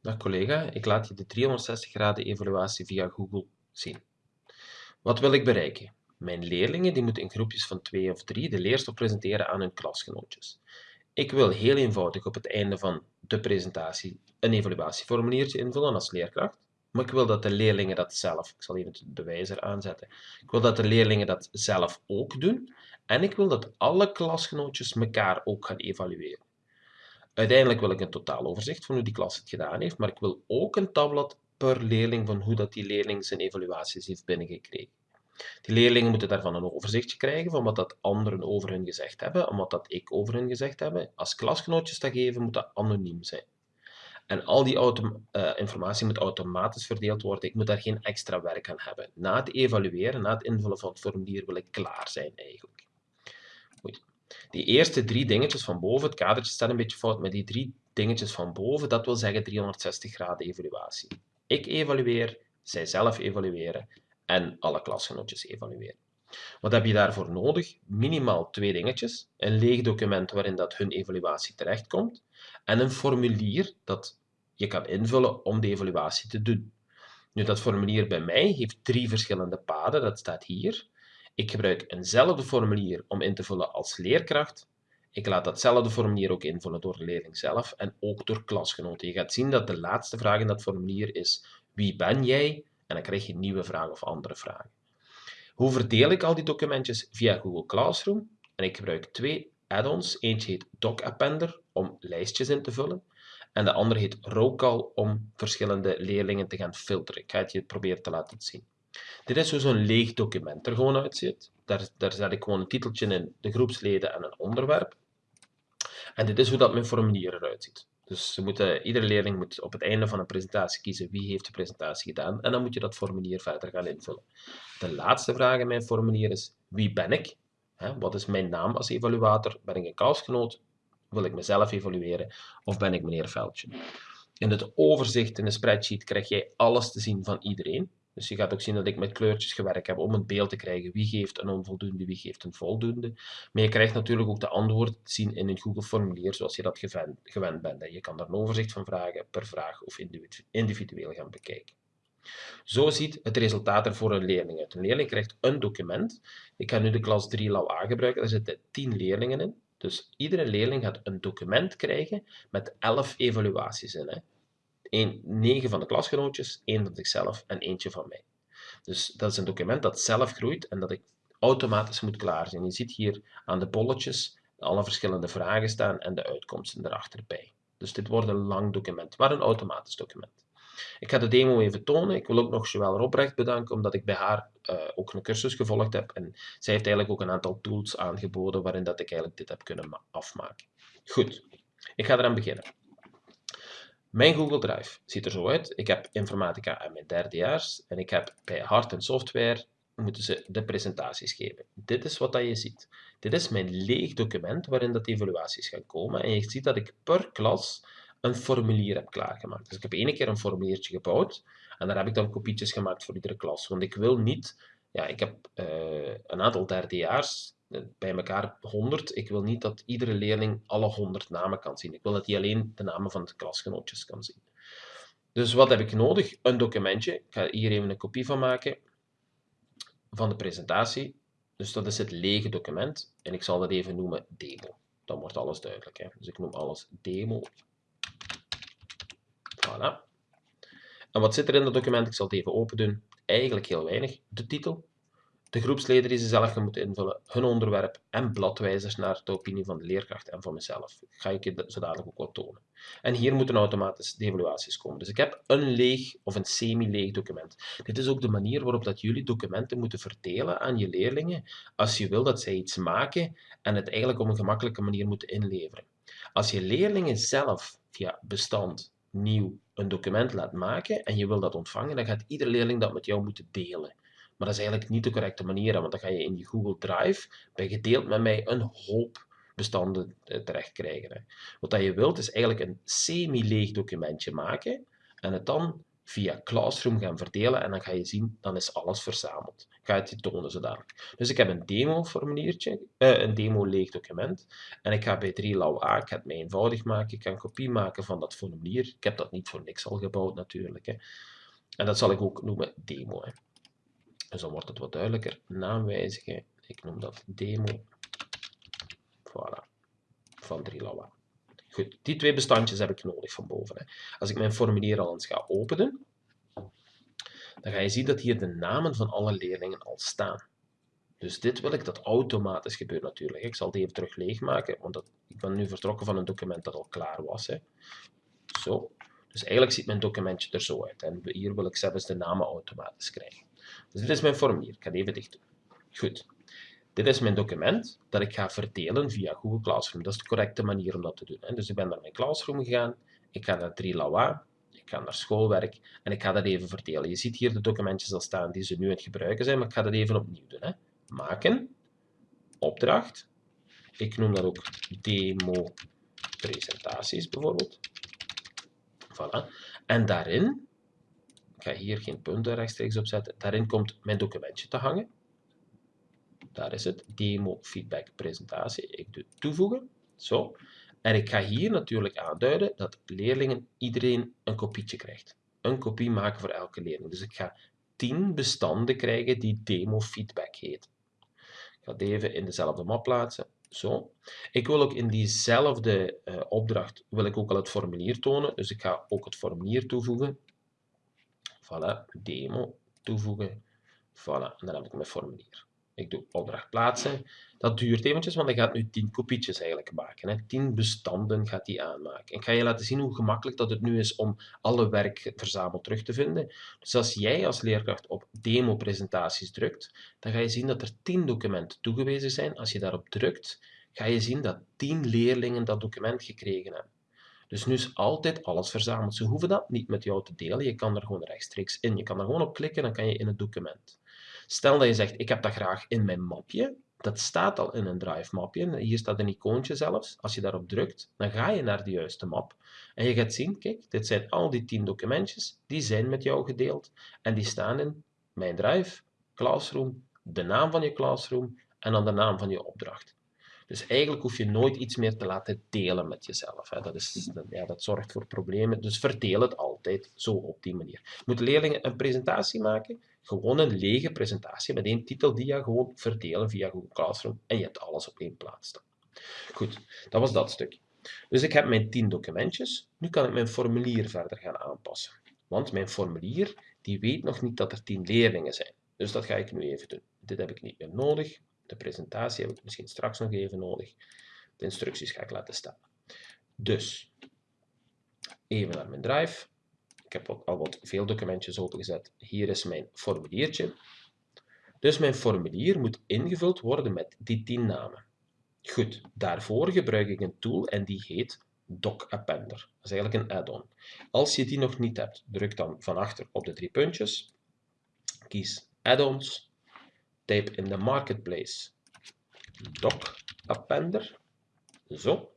Dag collega, ik laat je de 360 graden evaluatie via Google zien. Wat wil ik bereiken? Mijn leerlingen die moeten in groepjes van 2 of 3 de leerstof presenteren aan hun klasgenootjes. Ik wil heel eenvoudig op het einde van de presentatie een evaluatieformuliertje invullen als leerkracht, maar ik wil dat de leerlingen dat zelf, ik zal even de bewijzer aanzetten, ik wil dat de leerlingen dat zelf ook doen en ik wil dat alle klasgenootjes elkaar ook gaan evalueren. Uiteindelijk wil ik een totaaloverzicht van hoe die klas het gedaan heeft, maar ik wil ook een tabblad per leerling van hoe dat die leerling zijn evaluaties heeft binnengekregen. Die leerlingen moeten daarvan een overzichtje krijgen van wat dat anderen over hun gezegd hebben en wat dat ik over hun gezegd heb. Als klasgenootjes dat geven, moet dat anoniem zijn. En al die uh, informatie moet automatisch verdeeld worden. Ik moet daar geen extra werk aan hebben. Na het evalueren, na het invullen van het formulier, wil ik klaar zijn eigenlijk. Goed. Die eerste drie dingetjes van boven, het kadertje staat een beetje fout, maar die drie dingetjes van boven, dat wil zeggen 360 graden evaluatie. Ik evalueer, zij zelf evalueren en alle klasgenootjes evalueren. Wat heb je daarvoor nodig? Minimaal twee dingetjes. Een leeg document waarin dat hun evaluatie terechtkomt en een formulier dat je kan invullen om de evaluatie te doen. Nu, dat formulier bij mij heeft drie verschillende paden, dat staat hier. Ik gebruik eenzelfde formulier om in te vullen als leerkracht. Ik laat datzelfde formulier ook invullen door de leerling zelf en ook door klasgenoten. Je gaat zien dat de laatste vraag in dat formulier is wie ben jij? En dan krijg je nieuwe vragen of andere vragen. Hoe verdeel ik al die documentjes? Via Google Classroom. En ik gebruik twee add-ons. Eentje heet DocAppender om lijstjes in te vullen. En de andere heet Rowcall om verschillende leerlingen te gaan filteren. Ik ga het je proberen te laten zien. Dit is hoe zo'n leeg document er gewoon uitziet. Daar, daar zet ik gewoon een titeltje in, de groepsleden en een onderwerp. En dit is hoe dat mijn formulier eruit ziet. Dus iedere leerling moet op het einde van een presentatie kiezen wie heeft de presentatie gedaan en dan moet je dat formulier verder gaan invullen. De laatste vraag in mijn formulier is wie ben ik? Wat is mijn naam als evaluator? Ben ik een koudsgenoot? Wil ik mezelf evalueren? Of ben ik meneer Veldje? In het overzicht in de spreadsheet krijg jij alles te zien van iedereen. Dus je gaat ook zien dat ik met kleurtjes gewerkt heb om een beeld te krijgen wie geeft een onvoldoende, wie geeft een voldoende. Maar je krijgt natuurlijk ook de antwoorden te zien in een Google formulier zoals je dat gewend bent. Je kan daar een overzicht van vragen per vraag of individueel gaan bekijken. Zo ziet het resultaat er voor een leerling uit. Een leerling krijgt een document. Ik ga nu de klas 3 LAU A gebruiken. Daar zitten 10 leerlingen in. Dus iedere leerling gaat een document krijgen met 11 evaluaties in. Hè. 9 van de klasgenootjes, 1 van zichzelf en eentje van mij. Dus dat is een document dat zelf groeit en dat ik automatisch moet klaar zijn. Je ziet hier aan de bolletjes alle verschillende vragen staan en de uitkomsten erachter Dus dit wordt een lang document, maar een automatisch document. Ik ga de demo even tonen. Ik wil ook nog Joël Robrecht bedanken, omdat ik bij haar uh, ook een cursus gevolgd heb. En zij heeft eigenlijk ook een aantal tools aangeboden waarin dat ik eigenlijk dit heb kunnen afmaken. Goed, ik ga eraan beginnen. Mijn Google Drive ziet er zo uit. Ik heb informatica aan mijn derdejaars en ik heb bij hard en software moeten ze de presentaties geven. Dit is wat dat je ziet. Dit is mijn leeg document waarin dat evaluaties gaan komen. En je ziet dat ik per klas een formulier heb klaargemaakt. Dus ik heb één keer een formuliertje gebouwd en daar heb ik dan kopietjes gemaakt voor iedere klas. Want ik wil niet, ja, ik heb uh, een aantal derdejaars, eh, bij elkaar 100. Ik wil niet dat iedere leerling alle 100 namen kan zien. Ik wil dat hij alleen de namen van de klasgenootjes kan zien. Dus wat heb ik nodig? Een documentje. Ik ga hier even een kopie van maken van de presentatie. Dus dat is het lege document. En ik zal dat even noemen demo. Dan wordt alles duidelijk. Hè? Dus ik noem alles demo. Voilà. En wat zit er in dat document? Ik zal het even open doen. Eigenlijk heel weinig. De titel, de groepsleden die ze zelf gaan moeten invullen, hun onderwerp en bladwijzers naar de opinie van de leerkracht en van mezelf. Ga ik je zo dadelijk ook wat tonen. En hier moeten automatisch de evaluaties komen. Dus ik heb een leeg of een semi-leeg document. Dit is ook de manier waarop dat jullie documenten moeten verdelen aan je leerlingen als je wil dat zij iets maken en het eigenlijk op een gemakkelijke manier moeten inleveren. Als je leerlingen zelf via bestand nieuw een document laat maken en je wil dat ontvangen, dan gaat iedere leerling dat met jou moeten delen. Maar dat is eigenlijk niet de correcte manier, want dan ga je in je Google Drive bij gedeeld met mij een hoop bestanden eh, terecht krijgen. Wat dat je wilt is eigenlijk een semi-leeg documentje maken en het dan via Classroom gaan verdelen en dan ga je zien, dan is alles verzameld. Ik ga het je tonen zodanig. Dus ik heb een demo-formuliertje, eh, een demo-leeg document. En ik ga bij 3 A, ik ga het mij eenvoudig maken, ik kan kopie maken van dat formulier. Ik heb dat niet voor niks al gebouwd natuurlijk. Hè. En dat zal ik ook noemen demo. Hè. Dus dan wordt het wat duidelijker. Naam wijzigen, ik noem dat demo. Voilà, van 3 A. Goed, die twee bestandjes heb ik nodig van boven. Hè. Als ik mijn formulier al eens ga openen, dan ga je zien dat hier de namen van alle leerlingen al staan. Dus dit wil ik dat automatisch gebeurt natuurlijk. Ik zal het even terug leegmaken, want ik ben nu vertrokken van een document dat al klaar was. Hè. Zo. Dus eigenlijk ziet mijn documentje er zo uit. En hier wil ik zelfs de namen automatisch krijgen. Dus dit is mijn formulier. Ik ga het even dicht doen. Goed. Dit is mijn document dat ik ga verdelen via Google Classroom. Dat is de correcte manier om dat te doen. Dus ik ben naar mijn Classroom gegaan, ik ga naar 3LAWA, ik ga naar schoolwerk en ik ga dat even verdelen. Je ziet hier de documentjes al staan die ze nu aan het gebruiken zijn, maar ik ga dat even opnieuw doen. Maken, opdracht, ik noem dat ook demo presentaties bijvoorbeeld. Voilà. En daarin, ik ga hier geen punten rechtstreeks op zetten, daarin komt mijn documentje te hangen. Daar is het, demo feedback presentatie. Ik doe toevoegen, zo. En ik ga hier natuurlijk aanduiden dat leerlingen, iedereen een kopietje krijgt. Een kopie maken voor elke leerling. Dus ik ga 10 bestanden krijgen die demo feedback heet. Ik ga het even in dezelfde map plaatsen. Zo. Ik wil ook in diezelfde uh, opdracht wil ik ook al het formulier tonen. Dus ik ga ook het formulier toevoegen. Voilà, demo toevoegen. Voilà, en dan heb ik mijn formulier. Ik doe opdracht plaatsen. Dat duurt eventjes, want hij gaat nu 10 kopietjes eigenlijk maken. Hè. 10 bestanden gaat hij aanmaken. Ik ga je laten zien hoe gemakkelijk dat het nu is om alle werk verzameld terug te vinden. Dus als jij als leerkracht op demo-presentaties drukt, dan ga je zien dat er 10 documenten toegewezen zijn. Als je daarop drukt, ga je zien dat 10 leerlingen dat document gekregen hebben. Dus nu is altijd alles verzameld. Ze hoeven dat niet met jou te delen. Je kan er gewoon rechtstreeks in. Je kan er gewoon op klikken, dan kan je in het document. Stel dat je zegt, ik heb dat graag in mijn mapje. Dat staat al in een Drive mapje. Hier staat een icoontje zelfs. Als je daarop drukt, dan ga je naar de juiste map. En je gaat zien, kijk, dit zijn al die 10 documentjes. Die zijn met jou gedeeld. En die staan in mijn Drive, Classroom, de naam van je Classroom en dan de naam van je opdracht. Dus eigenlijk hoef je nooit iets meer te laten delen met jezelf. Hè. Dat, is, ja, dat zorgt voor problemen. Dus verdeel het altijd zo op die manier. Moeten leerlingen een presentatie maken? Gewoon een lege presentatie met één titeldia gewoon verdelen via Google Classroom en je hebt alles op één plaats staan. Goed, dat was dat stukje. Dus ik heb mijn 10 documentjes. Nu kan ik mijn formulier verder gaan aanpassen. Want mijn formulier die weet nog niet dat er 10 leerlingen zijn. Dus dat ga ik nu even doen. Dit heb ik niet meer nodig. De presentatie heb ik misschien straks nog even nodig. De instructies ga ik laten staan. Dus, even naar mijn drive. Ik heb al wat veel documentjes opengezet. Hier is mijn formuliertje. Dus mijn formulier moet ingevuld worden met die 10 namen. Goed, daarvoor gebruik ik een tool en die heet Doc Appender. Dat is eigenlijk een add-on. Als je die nog niet hebt, druk dan van achter op de drie puntjes. Kies Add-ons. Type in de Marketplace Doc Appender. Zo.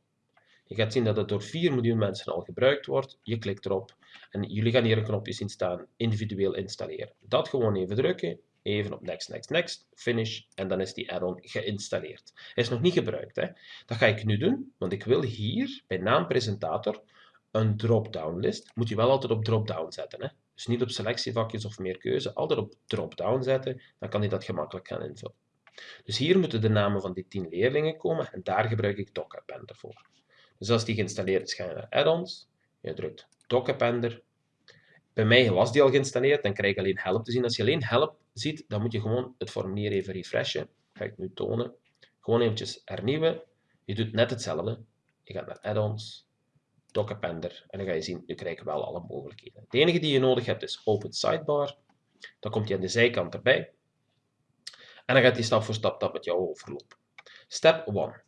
Je gaat zien dat het door 4 miljoen mensen al gebruikt wordt. Je klikt erop en jullie gaan hier een knopje zien staan, individueel installeren. Dat gewoon even drukken, even op next, next, next, finish en dan is die add-on geïnstalleerd. Hij is nog niet gebruikt. Hè? Dat ga ik nu doen, want ik wil hier bij naam presentator een drop-down list. Moet je wel altijd op drop-down zetten. Hè? Dus niet op selectievakjes of meer keuze, altijd op drop-down zetten, dan kan hij dat gemakkelijk gaan invullen. Dus hier moeten de namen van die 10 leerlingen komen en daar gebruik ik DocAppender voor. Dus als die geïnstalleerd is, ga je naar Add-ons, je drukt DocAppender. Bij mij was die al geïnstalleerd, dan krijg je alleen help te zien. Als je alleen help ziet, dan moet je gewoon het formulier even refreshen. Dat ga ik nu tonen. Gewoon eventjes hernieuwen. Je doet net hetzelfde. Je gaat naar Add-ons, DocAppender en dan ga je zien, je krijgt wel alle mogelijkheden. Het enige die je nodig hebt is Open Sidebar. Dan komt hij aan de zijkant erbij. En dan gaat hij stap voor stap dat met jou overlopen. Step 1.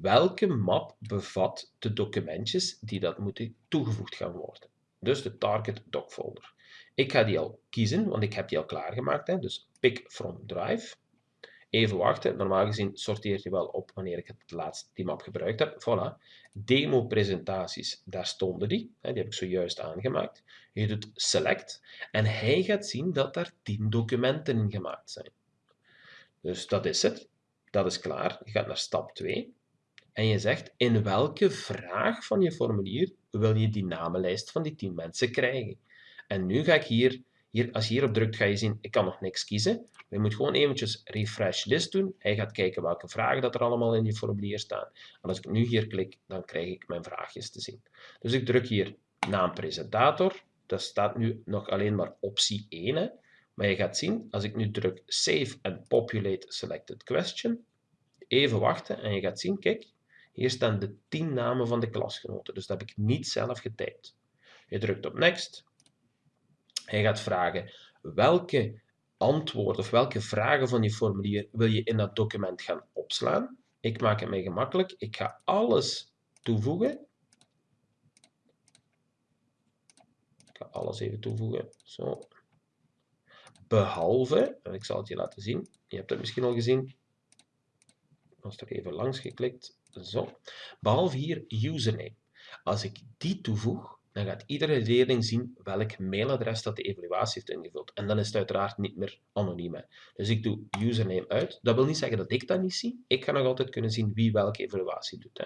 Welke map bevat de documentjes die dat moeten toegevoegd gaan worden? Dus de target doc folder. Ik ga die al kiezen, want ik heb die al klaargemaakt. Hè? Dus pick from drive. Even wachten. Normaal gezien sorteert hij wel op wanneer ik het laatst die map gebruikt heb. Voilà. Demo presentaties, daar stonden die. Die heb ik zojuist aangemaakt. Je doet select en hij gaat zien dat daar 10 documenten in gemaakt zijn. Dus dat is het. Dat is klaar. Je gaat naar stap 2. En je zegt in welke vraag van je formulier wil je die namenlijst van die 10 mensen krijgen. En nu ga ik hier, als je hierop drukt, ga je zien, ik kan nog niks kiezen. Je moet gewoon eventjes refresh list doen. Hij gaat kijken welke vragen dat er allemaal in je formulier staan. En als ik nu hier klik, dan krijg ik mijn vraagjes te zien. Dus ik druk hier naam presentator. Dat staat nu nog alleen maar optie 1. Hè. Maar je gaat zien, als ik nu druk Save and Populate Selected Question, even wachten en je gaat zien, kijk, hier staan de 10 namen van de klasgenoten. Dus dat heb ik niet zelf getypt. Je drukt op Next. Hij gaat vragen welke antwoorden of welke vragen van je formulier wil je in dat document gaan opslaan. Ik maak het mij gemakkelijk. Ik ga alles toevoegen. Ik ga alles even toevoegen. Zo. Behalve, en ik zal het je laten zien, je hebt het misschien al gezien, als er even langs geklikt, zo. Behalve hier username. Als ik die toevoeg, dan gaat iedere leerling zien welk mailadres dat de evaluatie heeft ingevuld. En dan is het uiteraard niet meer anoniem. Dus ik doe username uit. Dat wil niet zeggen dat ik dat niet zie. Ik ga nog altijd kunnen zien wie welke evaluatie doet. Hè.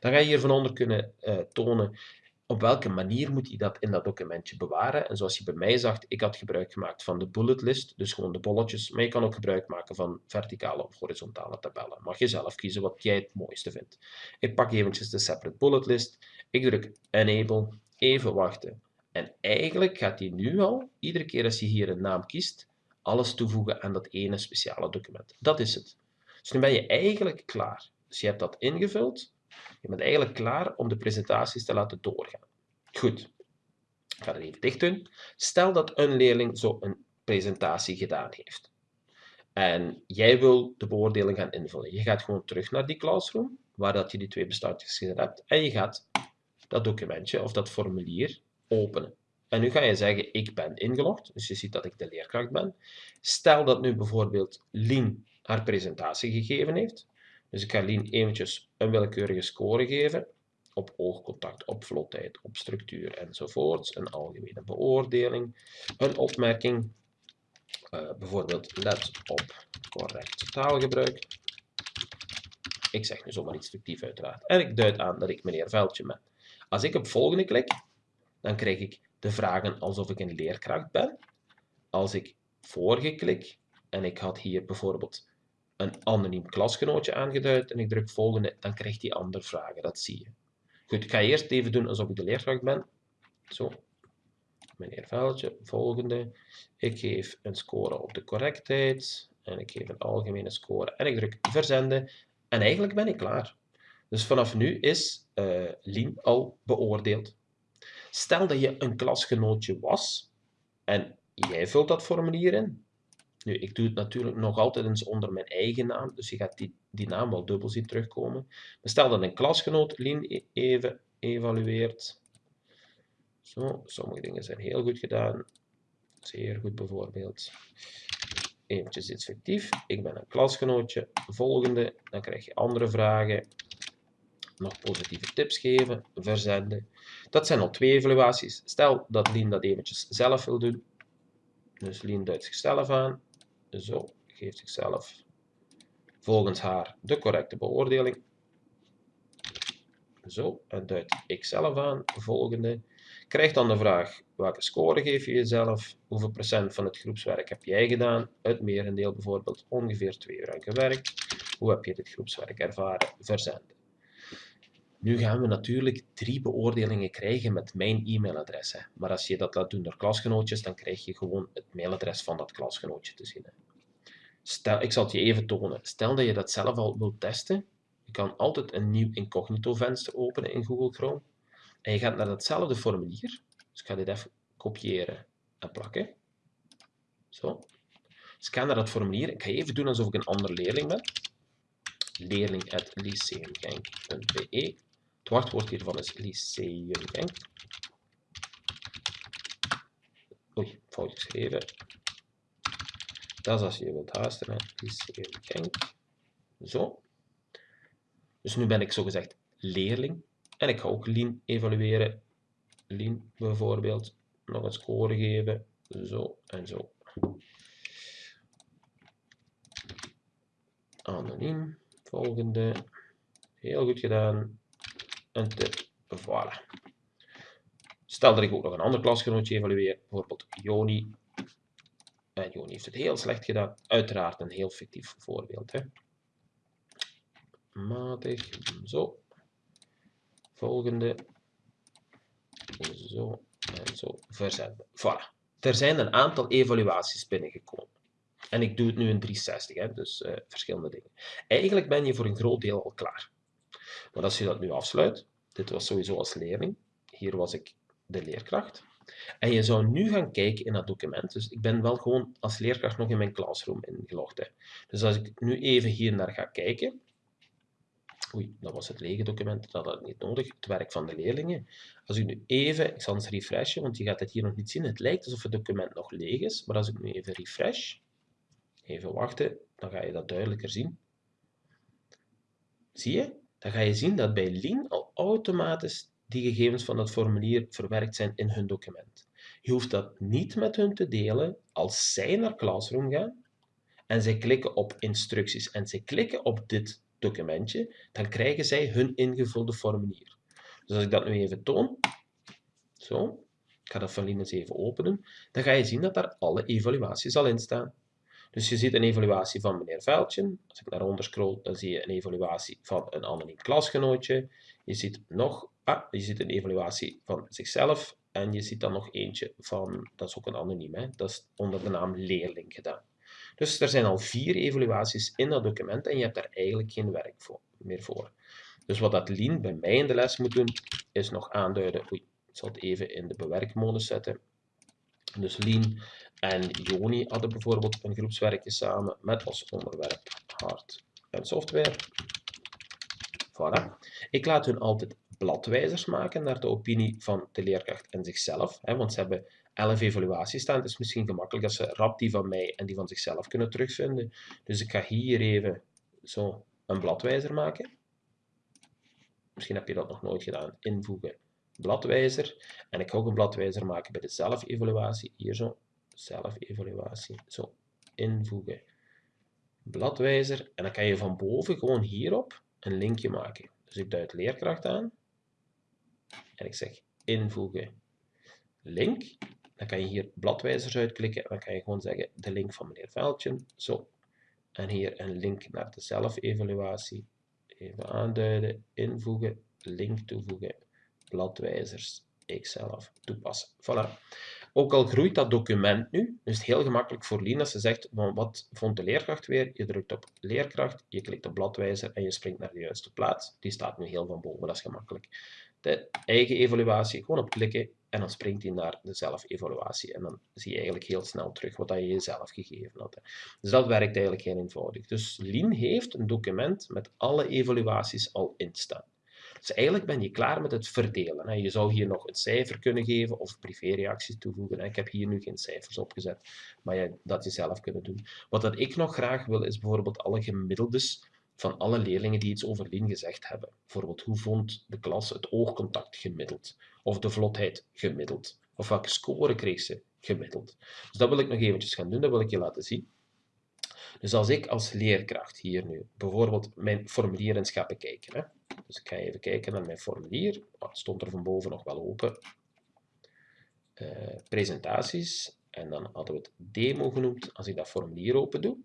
Dan ga je hier van onder kunnen uh, tonen op welke manier moet je dat in dat documentje bewaren. En zoals je bij mij zag, ik had gebruik gemaakt van de bullet list, dus gewoon de bolletjes. Maar je kan ook gebruik maken van verticale of horizontale tabellen. Mag je zelf kiezen wat jij het mooiste vindt. Ik pak eventjes de separate bullet list. Ik druk enable, even wachten. En eigenlijk gaat hij nu al, iedere keer als je hier een naam kiest, alles toevoegen aan dat ene speciale document. Dat is het. Dus nu ben je eigenlijk klaar. Dus je hebt dat ingevuld. Je bent eigenlijk klaar om de presentaties te laten doorgaan. Goed, ik ga er even dicht doen. Stel dat een leerling zo een presentatie gedaan heeft. En jij wil de beoordeling gaan invullen. Je gaat gewoon terug naar die classroom, waar dat je die twee bestandjes gezet hebt. En je gaat dat documentje of dat formulier openen. En nu ga je zeggen, ik ben ingelogd, dus je ziet dat ik de leerkracht ben. Stel dat nu bijvoorbeeld Lien haar presentatie gegeven heeft. Dus ik ga Lien eventjes een willekeurige score geven op oogcontact, op vlotheid, op structuur enzovoorts. Een algemene beoordeling, een opmerking, uh, bijvoorbeeld let op correct taalgebruik. Ik zeg nu zomaar iets fictief uiteraard. En ik duid aan dat ik meneer Veldje ben. Als ik op volgende klik, dan krijg ik de vragen alsof ik een leerkracht ben. Als ik vorige klik en ik had hier bijvoorbeeld een anoniem klasgenootje aangeduid en ik druk volgende, dan krijgt hij andere vragen. Dat zie je. Goed, ik ga eerst even doen alsof ik de leerkracht ben. Zo. Meneer Veldje, volgende. Ik geef een score op de correctheid en ik geef een algemene score en ik druk verzenden en eigenlijk ben ik klaar. Dus vanaf nu is uh, Lien al beoordeeld. Stel dat je een klasgenootje was en jij vult dat formulier in. Nu, ik doe het natuurlijk nog altijd eens onder mijn eigen naam, dus je gaat die, die naam wel dubbel zien terugkomen. Stel dat een klasgenoot Lien e-, even evalueert. Zo, sommige dingen zijn heel goed gedaan. Zeer goed bijvoorbeeld. Eventjes iets fictief. Ik ben een klasgenootje. Volgende, dan krijg je andere vragen nog positieve tips geven, verzenden. Dat zijn al twee evaluaties. Stel dat Lien dat eventjes zelf wil doen. Dus Lien duidt zichzelf aan. Zo, geeft zichzelf volgens haar de correcte beoordeling. Zo, en duidt ik zelf aan. Volgende. Krijgt dan de vraag, welke score geef je jezelf? Hoeveel procent van het groepswerk heb jij gedaan? Het merendeel bijvoorbeeld ongeveer twee uur aan gewerkt. Hoe heb je dit groepswerk ervaren? Verzenden. Nu gaan we natuurlijk drie beoordelingen krijgen met mijn e-mailadres. Maar als je dat laat doen door klasgenootjes, dan krijg je gewoon het mailadres van dat klasgenootje te zien. Hè. Stel, ik zal het je even tonen. Stel dat je dat zelf al wilt testen. Je kan altijd een nieuw incognito venster openen in Google Chrome. En je gaat naar datzelfde formulier. Dus ik ga dit even kopiëren en plakken. Zo. Dus ik ga naar dat formulier. Ik ga even doen alsof ik een ander leerling ben. Leerling.lyceumgenk.be het wachtwoord hiervan is Lyceum. Oei, fout geschreven. Dat is als je wilt haasten. Genk. Zo. Dus nu ben ik zogezegd leerling. En ik ga ook Lien evalueren. Lien bijvoorbeeld. Nog een score geven. Zo en zo. Anoniem. Volgende. Heel goed gedaan. En te, voilà. Stel dat ik ook nog een ander klasgenootje evalueer, bijvoorbeeld Joni. En Joni heeft het heel slecht gedaan. Uiteraard een heel fictief voorbeeld. Hè. Matig. Zo. Volgende. Zo en zo. Verzenden. Voilà. Er zijn een aantal evaluaties binnengekomen. En ik doe het nu in 360, hè, dus uh, verschillende dingen. Eigenlijk ben je voor een groot deel al klaar. Maar als je dat nu afsluit, dit was sowieso als leerling, hier was ik de leerkracht, en je zou nu gaan kijken in dat document, dus ik ben wel gewoon als leerkracht nog in mijn classroom ingelogd. Hè. Dus als ik nu even hier naar ga kijken, oei, dat was het lege document, dat had ik niet nodig, het werk van de leerlingen. Als ik nu even, ik zal eens refreshen, want je gaat het hier nog niet zien, het lijkt alsof het document nog leeg is, maar als ik nu even refresh, even wachten, dan ga je dat duidelijker zien. Zie je? Dan ga je zien dat bij Lean al automatisch die gegevens van dat formulier verwerkt zijn in hun document. Je hoeft dat niet met hun te delen als zij naar Classroom gaan en zij klikken op instructies en zij klikken op dit documentje, dan krijgen zij hun ingevulde formulier. Dus als ik dat nu even toon, zo, ik ga dat van eens even openen, dan ga je zien dat daar alle evaluaties al in staan. Dus je ziet een evaluatie van meneer Veldje. Als ik naar onder scroll, dan zie je een evaluatie van een anoniem klasgenootje. Je ziet nog, ah, je ziet een evaluatie van zichzelf. En je ziet dan nog eentje van, dat is ook een anoniem, hè? dat is onder de naam leerling gedaan. Dus er zijn al vier evaluaties in dat document en je hebt daar eigenlijk geen werk voor, meer voor. Dus wat dat Lien bij mij in de les moet doen, is nog aanduiden, oei, ik zal het even in de bewerkmodus zetten. Dus Lien en Joni hadden bijvoorbeeld een groepswerkje samen met als onderwerp hard en software. Voilà. Ik laat hun altijd bladwijzers maken naar de opinie van de leerkracht en zichzelf, hè, want ze hebben elf evaluaties staan. Het is misschien gemakkelijk dat ze rap die van mij en die van zichzelf kunnen terugvinden. Dus ik ga hier even zo een bladwijzer maken. Misschien heb je dat nog nooit gedaan. Invoegen bladwijzer. En ik ga ook een bladwijzer maken bij de zelfevaluatie. Hier zo, zelfevaluatie. Zo, invoegen. Bladwijzer. En dan kan je van boven gewoon hierop een linkje maken. Dus ik duid leerkracht aan. En ik zeg invoegen link. Dan kan je hier bladwijzers uitklikken. En dan kan je gewoon zeggen de link van meneer Veldje. Zo. En hier een link naar de zelfevaluatie. Even aanduiden, invoegen, link toevoegen bladwijzers ikzelf toepassen. Voilà. Ook al groeit dat document nu, is het heel gemakkelijk voor Lien als ze zegt, wat vond de leerkracht weer? Je drukt op leerkracht, je klikt op bladwijzer en je springt naar de juiste plaats. Die staat nu heel van boven, dat is gemakkelijk. De eigen evaluatie, gewoon op klikken en dan springt hij naar de zelfevaluatie. En dan zie je eigenlijk heel snel terug wat je jezelf gegeven had. Dus dat werkt eigenlijk heel eenvoudig. Dus Lien heeft een document met alle evaluaties al in staan. Dus eigenlijk ben je klaar met het verdelen. Je zou hier nog een cijfer kunnen geven of privéreacties toevoegen. Ik heb hier nu geen cijfers opgezet, maar je, dat je zelf kunnen doen. Wat dat ik nog graag wil, is bijvoorbeeld alle gemiddeldes van alle leerlingen die iets over Lien gezegd hebben. Bijvoorbeeld, hoe vond de klas het oogcontact gemiddeld? Of de vlotheid gemiddeld? Of welke score kreeg ze gemiddeld? Dus dat wil ik nog eventjes gaan doen, dat wil ik je laten zien. Dus als ik als leerkracht hier nu bijvoorbeeld mijn formulier eens ga bekijken. Hè. Dus ik ga even kijken naar mijn formulier. Oh, stond er van boven nog wel open. Uh, presentaties. En dan hadden we het demo genoemd. Als ik dat formulier open doe,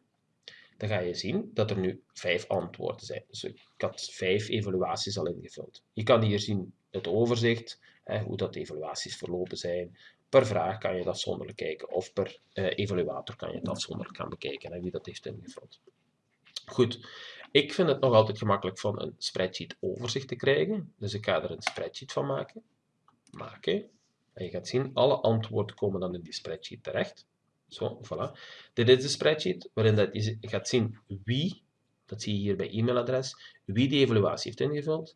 dan ga je zien dat er nu vijf antwoorden zijn. Dus ik had vijf evaluaties al ingevuld. Je kan hier zien het overzicht, hè, hoe dat de evaluaties verlopen zijn, Per vraag kan je dat afzonderlijk kijken of per uh, evaluator kan je het afzonderlijk gaan bekijken en wie dat heeft ingevuld. Goed, ik vind het nog altijd gemakkelijk van een spreadsheet overzicht te krijgen, dus ik ga er een spreadsheet van maken. Maken. En je gaat zien, alle antwoorden komen dan in die spreadsheet terecht. Zo, voilà. Dit is de spreadsheet waarin dat je gaat zien wie, dat zie je hier bij e-mailadres, wie die evaluatie heeft ingevuld,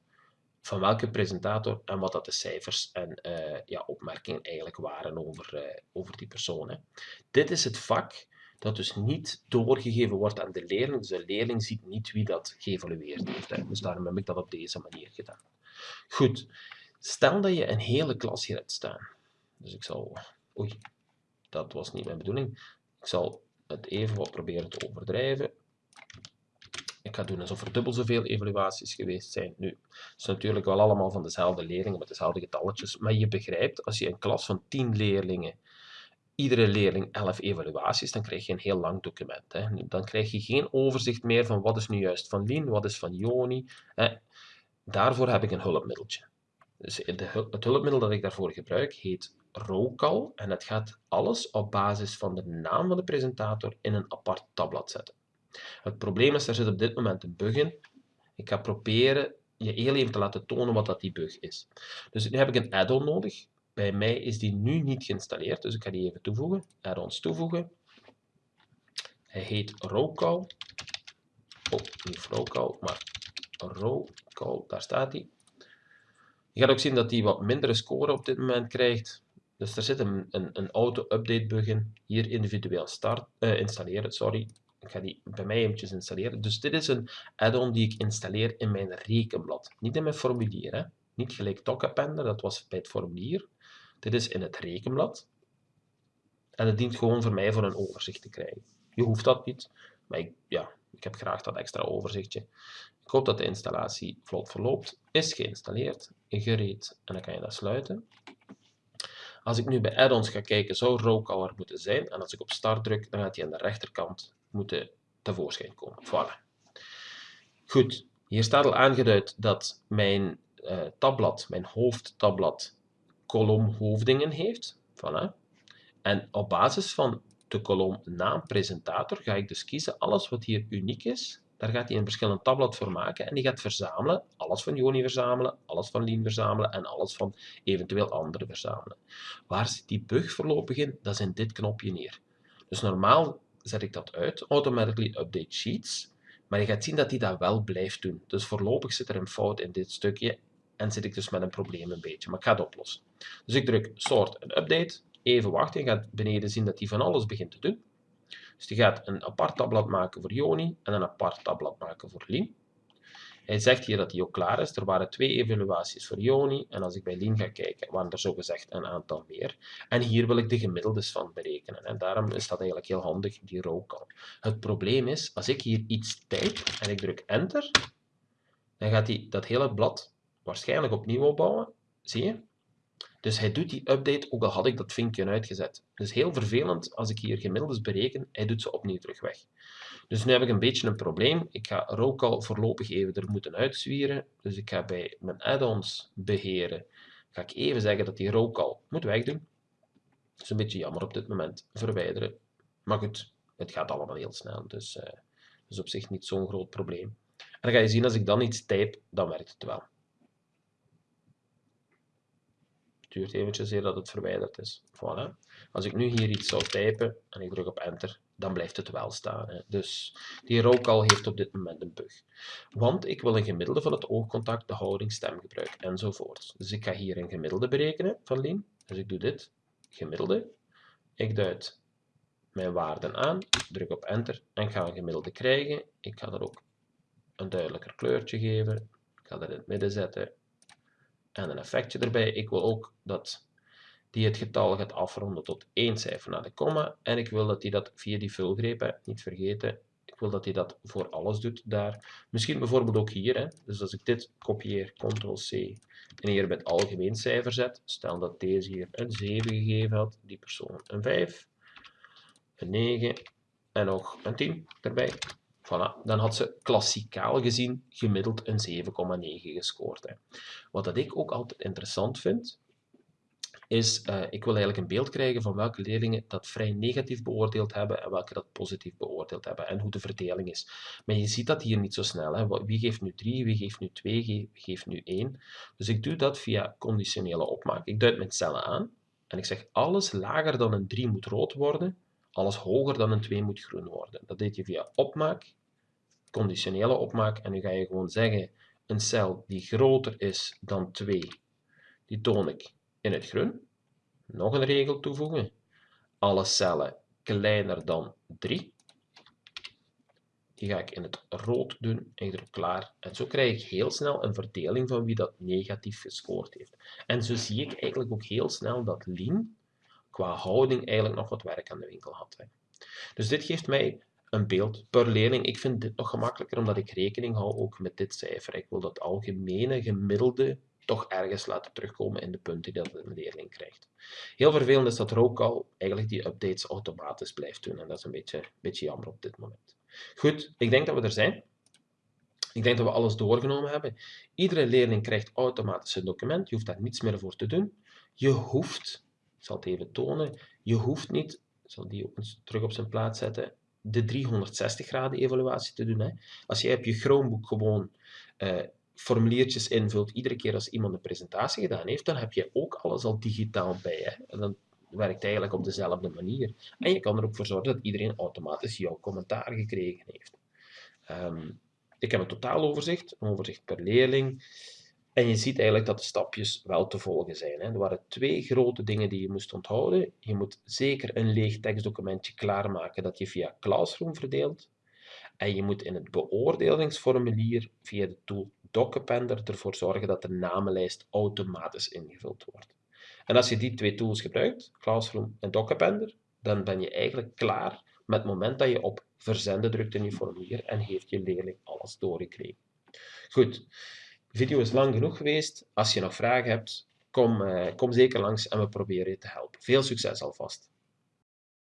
van welke presentator en wat dat de cijfers en uh, ja, opmerkingen eigenlijk waren over, uh, over die persoon. Dit is het vak dat dus niet doorgegeven wordt aan de leerling. Dus de leerling ziet niet wie dat geëvalueerd heeft. Hè. Dus daarom heb ik dat op deze manier gedaan. Goed, stel dat je een hele klas hier hebt staan. Dus ik zal... Oei, dat was niet mijn bedoeling. Ik zal het even wat proberen te overdrijven. Ga doen alsof er dubbel zoveel evaluaties geweest zijn. Nu, het is natuurlijk wel allemaal van dezelfde leerlingen met dezelfde getalletjes, maar je begrijpt, als je een klas van 10 leerlingen, iedere leerling 11 evaluaties, dan krijg je een heel lang document. Hè. Dan krijg je geen overzicht meer van wat is nu juist van Lien, wat is van Joni. Hè. Daarvoor heb ik een hulpmiddeltje. Dus het hulpmiddel dat ik daarvoor gebruik heet Rowcall en het gaat alles op basis van de naam van de presentator in een apart tabblad zetten. Het probleem is, er zit op dit moment een bug in. Ik ga proberen je heel even te laten tonen wat dat die bug is. Dus nu heb ik een add-on nodig. Bij mij is die nu niet geïnstalleerd, dus ik ga die even toevoegen. Add-ons toevoegen. Hij heet Rowcall. Oh, niet Rowcall, maar Rowcall, daar staat hij. Je gaat ook zien dat hij wat mindere score op dit moment krijgt. Dus er zit een, een, een auto-update bug in. Hier individueel start, uh, installeren, sorry. Ik ga die bij mij eventjes installeren. Dus dit is een add-on die ik installeer in mijn rekenblad. Niet in mijn formulier. Hè? Niet gelijk Tocappender, dat was bij het formulier. Dit is in het rekenblad. En het dient gewoon voor mij voor een overzicht te krijgen. Je hoeft dat niet, maar ik, ja, ik heb graag dat extra overzichtje. Ik hoop dat de installatie vlot verloopt. Is geïnstalleerd, gereed en dan kan je dat sluiten. Als ik nu bij add-ons ga kijken, zou Rowcaller moeten zijn. En als ik op start druk, dan gaat hij aan de rechterkant moeten tevoorschijn komen. Voilà. Goed, hier staat al aangeduid dat mijn uh, tabblad, mijn hoofdtabblad, kolom hoofdingen heeft. Voilà. En op basis van de kolom naam presentator ga ik dus kiezen alles wat hier uniek is. Daar gaat hij een verschillend tabblad voor maken en die gaat verzamelen, alles van Joni verzamelen, alles van Lien verzamelen en alles van eventueel anderen verzamelen. Waar zit die bug voorlopig in? Dat is in dit knopje hier. Dus normaal zet ik dat uit, automatically update sheets, maar je gaat zien dat hij dat wel blijft doen. Dus voorlopig zit er een fout in dit stukje en zit ik dus met een probleem een beetje, maar ik ga het oplossen. Dus ik druk sort en update, even wachten, je gaat beneden zien dat hij van alles begint te doen. Dus die gaat een apart tabblad maken voor Joni en een apart tabblad maken voor Lien. Hij zegt hier dat hij ook klaar is. Er waren twee evaluaties voor Joni. En als ik bij Lien ga kijken, waren er zogezegd een aantal meer. En hier wil ik de gemiddeldes van berekenen. En daarom is dat eigenlijk heel handig, die row Het probleem is, als ik hier iets type en ik druk enter, dan gaat hij dat hele blad waarschijnlijk opnieuw opbouwen. Zie je? Dus hij doet die update, ook al had ik dat vinkje uitgezet. Dus heel vervelend, als ik hier gemiddeldes bereken, hij doet ze opnieuw terug weg. Dus nu heb ik een beetje een probleem. Ik ga Rowcall voorlopig even er moeten uitzwieren. Dus ik ga bij mijn add-ons beheren, ga ik even zeggen dat die Rowcall moet wegdoen. Dat is een beetje jammer op dit moment. Verwijderen. Maar goed, het gaat allemaal heel snel, dus uh, is op zich niet zo'n groot probleem. En dan ga je zien, als ik dan iets type, dan werkt het wel. Het duurt eventjes eer dat het verwijderd is. Voilà. Als ik nu hier iets zou typen en ik druk op enter, dan blijft het wel staan. Hè. Dus die rookal heeft op dit moment een bug. Want ik wil een gemiddelde van het oogcontact, de houding, stemgebruik enzovoort. Dus ik ga hier een gemiddelde berekenen van Lien. Dus ik doe dit, gemiddelde. Ik duid mijn waarden aan, druk op enter en ik ga een gemiddelde krijgen. Ik ga er ook een duidelijker kleurtje geven. Ik ga dat in het midden zetten en een effectje erbij. Ik wil ook dat die het getal gaat afronden tot één cijfer na de komma. En ik wil dat hij dat via die vulgreep, niet vergeten, ik wil dat hij dat voor alles doet daar. Misschien bijvoorbeeld ook hier. Hè. Dus als ik dit kopieer, ctrl-c, en hier het algemeen cijfer zet, stel dat deze hier een 7 gegeven had, die persoon een 5, een 9 en nog een 10 erbij. Voilà, dan had ze klassikaal gezien gemiddeld een 7,9 gescoord. Hè. Wat dat ik ook altijd interessant vind, is, uh, ik wil eigenlijk een beeld krijgen van welke leerlingen dat vrij negatief beoordeeld hebben en welke dat positief beoordeeld hebben en hoe de verdeling is. Maar je ziet dat hier niet zo snel. Hè. Wie geeft nu 3, wie geeft nu 2, wie geeft nu 1. Dus ik doe dat via conditionele opmaak. Ik duid mijn cellen aan en ik zeg alles lager dan een 3 moet rood worden, alles hoger dan een 2 moet groen worden. Dat deed je via opmaak, conditionele opmaak en nu ga je gewoon zeggen een cel die groter is dan 2, die toon ik in het groen. Nog een regel toevoegen. Alle cellen kleiner dan 3. Die ga ik in het rood doen en ik druk klaar. En zo krijg ik heel snel een verdeling van wie dat negatief gescoord heeft. En zo zie ik eigenlijk ook heel snel dat Lien qua houding eigenlijk nog wat werk aan de winkel had. Dus dit geeft mij een beeld per leerling. Ik vind dit nog gemakkelijker omdat ik rekening hou ook met dit cijfer. Ik wil dat algemene gemiddelde toch ergens laten terugkomen in de punten die dat een leerling krijgt. Heel vervelend is dat er ook al eigenlijk die updates automatisch blijft doen. En dat is een beetje, beetje jammer op dit moment. Goed, ik denk dat we er zijn. Ik denk dat we alles doorgenomen hebben. Iedere leerling krijgt automatisch een document. Je hoeft daar niets meer voor te doen. Je hoeft, ik zal het even tonen, je hoeft niet, ik zal die ook eens terug op zijn plaats zetten, de 360 graden evaluatie te doen. Hè. Als jij op je Chromebook gewoon uh, formuliertjes invult, iedere keer als iemand een presentatie gedaan heeft, dan heb je ook alles al digitaal bij. Hè. En dan werkt eigenlijk op dezelfde manier. En je kan er ook voor zorgen dat iedereen automatisch jouw commentaar gekregen heeft. Um, ik heb een totaaloverzicht, een overzicht per leerling. En je ziet eigenlijk dat de stapjes wel te volgen zijn. Hè. Er waren twee grote dingen die je moest onthouden. Je moet zeker een leeg tekstdocumentje klaarmaken dat je via Classroom verdeelt. En je moet in het beoordelingsformulier via de tool DocAppender ervoor zorgen dat de namenlijst automatisch ingevuld wordt. En als je die twee tools gebruikt, Classroom en DocAppender, dan ben je eigenlijk klaar met het moment dat je op verzenden drukt in je formulier en heeft je leerling alles doorgekregen. Goed, de video is lang genoeg geweest. Als je nog vragen hebt, kom, uh, kom zeker langs en we proberen je te helpen. Veel succes alvast!